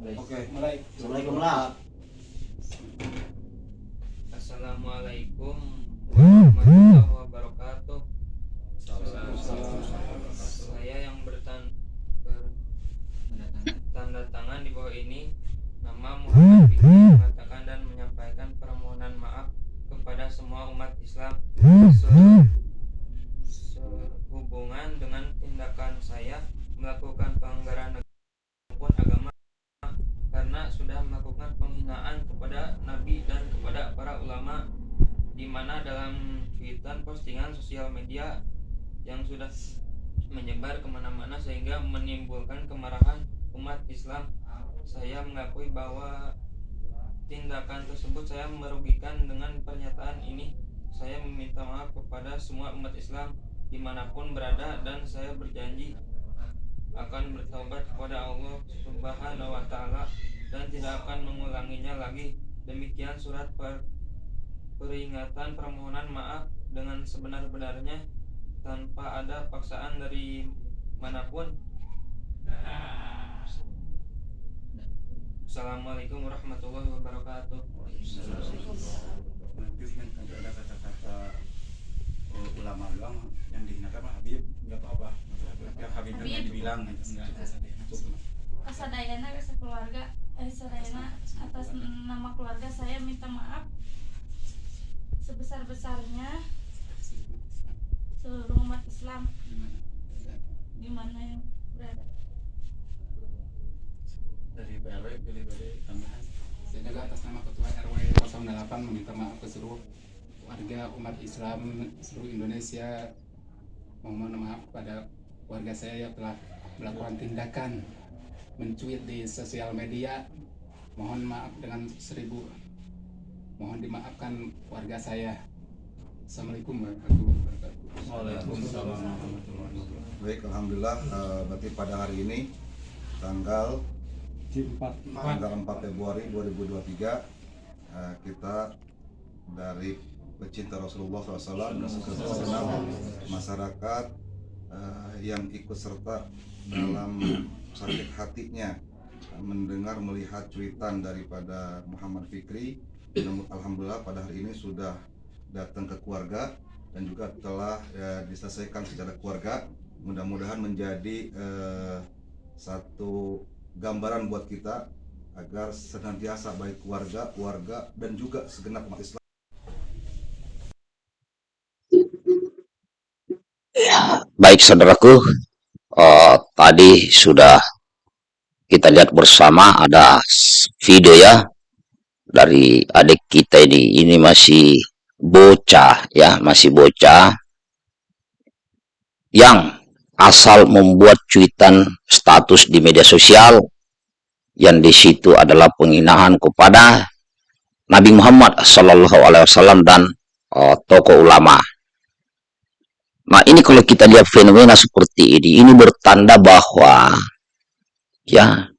Oke, mulai. Assalamualaikum lah. Assalamualaikum warahmatullahi wabarakatuh. Saya yang bertan bertanda tangan di bawah ini nama Muhammad Fikri mengatakan dan menyampaikan permohonan maaf kepada semua umat Islam se- sehubungan dengan tindakan saya melakukan pelanggaran maupun agama karena sudah melakukan penghinaan kepada nabi dan kepada para ulama di mana dalam cuitan postingan sosial media yang sudah menyebar ke mana-mana sehingga menimbulkan kemarahan umat Islam saya mengakui bahwa tindakan tersebut saya merugikan dengan pernyataan ini. Saya meminta maaf kepada semua umat Islam di mana pun berada dan saya berjanji akan bertobat kepada Allah Subhanahu wa taala dan tidak akan mengulanginya lagi. Demikian surat per- peringatan permohonan maaf dengan sebenar-benarnya tanpa ada paksaan dari mana pun. Assalamualaikum warahmatullahi wabarakatuh. Nanti kan ada kata-kata uh, ulama doang yang dihinakan mah Habib nggak apa-apa. Tapi Habib nggak dibilang enggak. Kasadayana ke keluarga eh sadayana atas nama keluarga saya minta maaf sebesar besarnya seluruh umat Islam di mana yang berada. Dari PRW pilih dari tambahan. Saya juga atas nama Ketua RW 08 meminta maaf ke seluruh warga umat Islam seluruh Indonesia. Mohon maaf pada warga saya yang telah melakukan tindakan mencuit di sosial media. Mohon maaf dengan seribu. Mohon dimaafkan warga saya. Assalamualaikum warahmatullahi wabarakatuh. Waalaikumsalam warahmatullahi wabarakatuh. Baik, alhamdulillah eh, berarti pada hari ini tanggal tanggal 4 Februari 2023 eh, kita dari pecinta Rasulullah SAW dan masyarakat eh, yang ikut serta dalam sakit hatinya mendengar melihat cuitan daripada Muhammad Fikri. Namun alhamdulillah pada hari ini sudah datang ke keluarga dan juga telah ya, diselesaikan secara keluarga. Mudah-mudahan menjadi eh, satu gambaran buat kita agar senantiasa baik keluarga, keluarga dan juga segenap umat Islam. Baik saudaraku, eh, tadi sudah kita lihat bersama ada video ya dari adik kita ini. Ini masih bocah ya, masih bocah yang asal membuat cuitan status di media sosial yang di situ adalah penghinaan kepada Nabi Muhammad Sallallahu Alaihi Wasallam dan eh, tokoh ulama. Nah, ini kalau kita lihat fenomena seperti ini, ini bertanda bahwa ya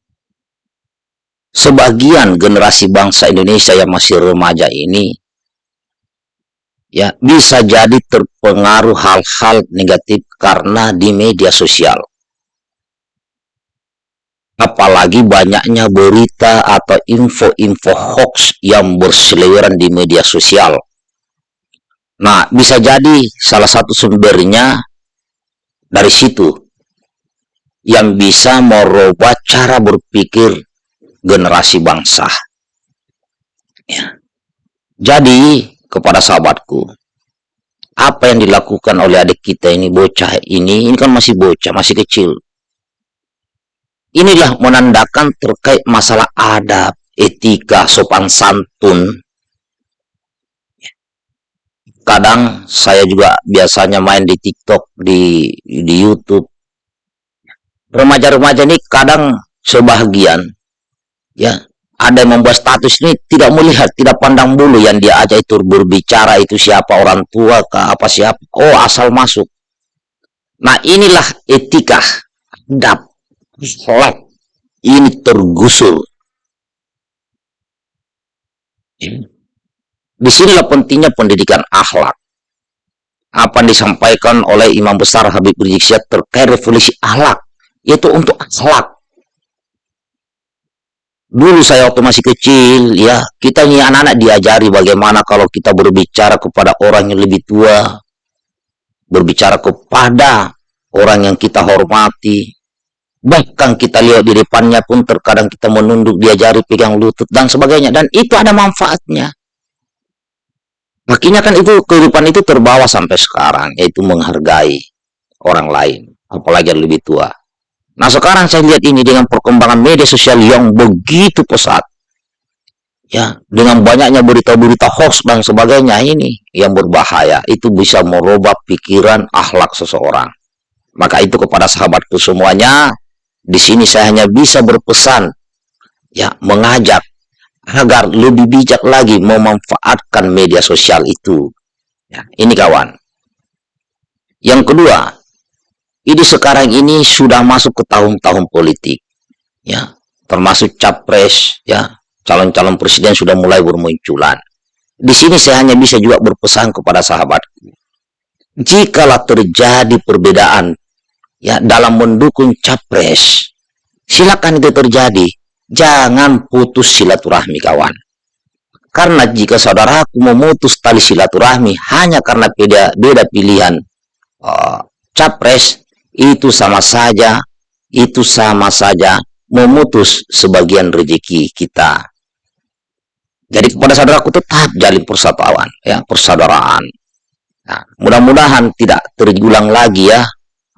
sebagian generasi bangsa Indonesia yang masih remaja ini ya bisa jadi terpengaruh hal-hal negatif karena di media sosial. Apalagi banyaknya berita atau info-info hoax yang berseliweran di media sosial. Nah, bisa jadi salah satu sumbernya dari situ yang bisa merubah cara berpikir generasi bangsa. Ya. Jadi, kepada sahabatku, apa yang dilakukan oleh adik kita ini, bocah ini, ini kan masih bocah, masih kecil. Inilah menandakan terkait masalah adab, etika, sopan santun, kadang saya juga biasanya main di TikTok, di di YouTube. Remaja-remaja ini kadang sebagian ya ada yang membuat status ini tidak melihat, tidak pandang bulu yang dia ajak itu berbicara itu siapa orang tua ke apa siapa. Oh, asal masuk. Nah, inilah etika adab sholat ini tergusur. Di sinilah pentingnya pendidikan akhlak. Apa yang disampaikan oleh Imam Besar Habib Rizik Syihab terkait revolusi akhlak, yaitu untuk akhlak. dulu saya waktu masih kecil ya kita ini anak-anak diajari bagaimana kalau kita berbicara kepada orang yang lebih tua berbicara kepada orang yang kita hormati. Bahkan kita lihat di depannya pun terkadang kita menunduk diajari pegang lutut dan sebagainya. Dan itu ada manfaatnya. Akhirnya kan itu kehidupan itu terbawa sampai sekarang yaitu menghargai orang lain apalagi yang lebih tua Nah sekarang saya lihat ini dengan perkembangan media sosial yang begitu pesat. Ya, dengan banyaknya berita-berita hoax dan sebagainya ini yang berbahaya, itu bisa merubah pikiran akhlak seseorang. Maka itu kepada sahabatku semuanya, di sini saya hanya bisa berpesan, ya, mengajak agar lebih bijak lagi memanfaatkan media sosial itu. Ya, ini kawan. Yang kedua, ini sekarang ini sudah masuk ke tahun-tahun politik ya. Termasuk capres ya. Calon-calon presiden sudah mulai bermunculan. Di sini saya hanya bisa juga berpesan kepada sahabatku. Jikalau terjadi perbedaan ya dalam mendukung capres silakan itu terjadi. Jangan putus silaturahmi kawan. Karena jika saudaraku memutus tali silaturahmi hanya karena beda beda pilihan uh, capres itu sama saja, itu sama saja memutus sebagian rezeki kita. Jadi kepada saudaraku tetap jalin persatuan, ya persaudaraan. Nah, mudah-mudahan tidak terulang lagi ya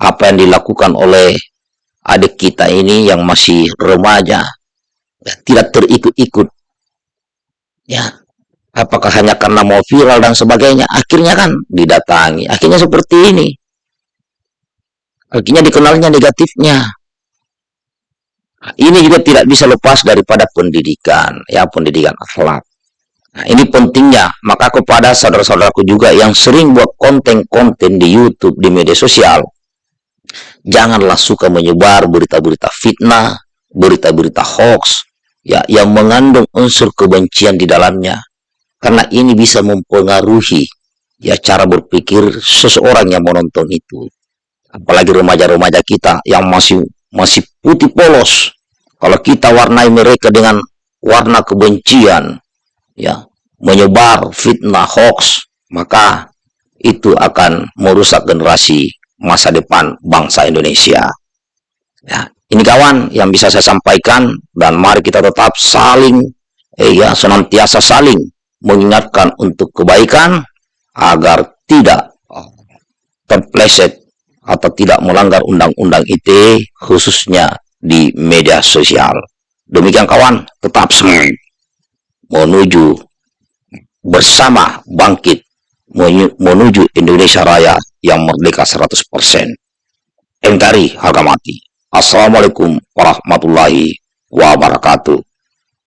apa yang dilakukan oleh adik kita ini yang masih remaja, ya, tidak terikut-ikut. Ya, apakah hanya karena mau viral dan sebagainya? Akhirnya kan didatangi. Akhirnya seperti ini. Akhirnya dikenalnya negatifnya. Ini juga tidak bisa lepas daripada pendidikan, ya pendidikan akhlak. Nah, ini pentingnya, maka kepada saudara-saudaraku juga yang sering buat konten-konten di YouTube, di media sosial, janganlah suka menyebar berita-berita fitnah, berita-berita hoax, ya yang mengandung unsur kebencian di dalamnya. Karena ini bisa mempengaruhi ya cara berpikir seseorang yang menonton itu apalagi remaja-remaja kita yang masih masih putih polos. Kalau kita warnai mereka dengan warna kebencian ya menyebar fitnah hoax maka itu akan merusak generasi masa depan bangsa Indonesia. Ya ini kawan yang bisa saya sampaikan dan mari kita tetap saling eh, ya senantiasa saling mengingatkan untuk kebaikan agar tidak terpleset atau tidak melanggar undang-undang ITE khususnya di media sosial. Demikian kawan, tetap semangat menuju bersama bangkit menuju Indonesia Raya yang merdeka 100%. Engkari harga mati. Assalamualaikum warahmatullahi wabarakatuh.